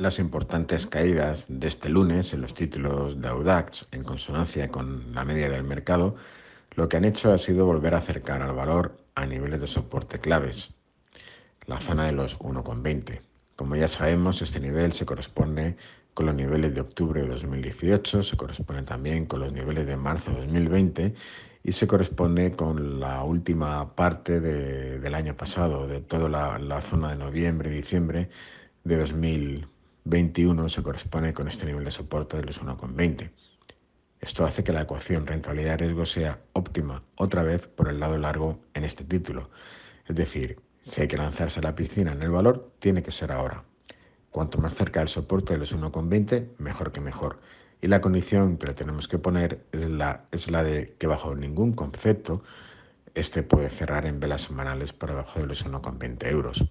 Las importantes caídas de este lunes en los títulos de Audax, en consonancia con la media del mercado, lo que han hecho ha sido volver a acercar al valor a niveles de soporte claves, la zona de los 1,20. Como ya sabemos, este nivel se corresponde con los niveles de octubre de 2018, se corresponde también con los niveles de marzo de 2020 y se corresponde con la última parte del año pasado, de toda la, la zona de noviembre y diciembre de 2020. 21 se corresponde con este nivel de soporte de los 1,20. Esto hace que la ecuación rentabilidad-riesgo sea óptima otra vez por el lado largo en este título. Es decir, si hay que lanzarse a la piscina en el valor, tiene que ser ahora. Cuanto más cerca del soporte de los 1,20, mejor que mejor. Y la condición que le tenemos que poner es la, es la de que bajo ningún concepto este puede cerrar en velas semanales por debajo de los 1,20 euros.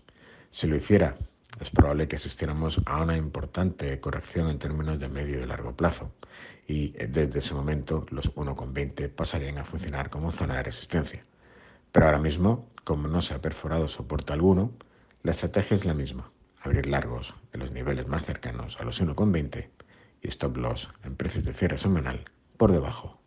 Si lo hiciera es probable que asistiéramos a una importante corrección en términos de medio y largo plazo y desde ese momento los 1,20 pasarían a funcionar como zona de resistencia. Pero ahora mismo, como no se ha perforado soporte alguno, la estrategia es la misma, abrir largos en los niveles más cercanos a los 1,20 y stop loss en precios de cierre semanal por debajo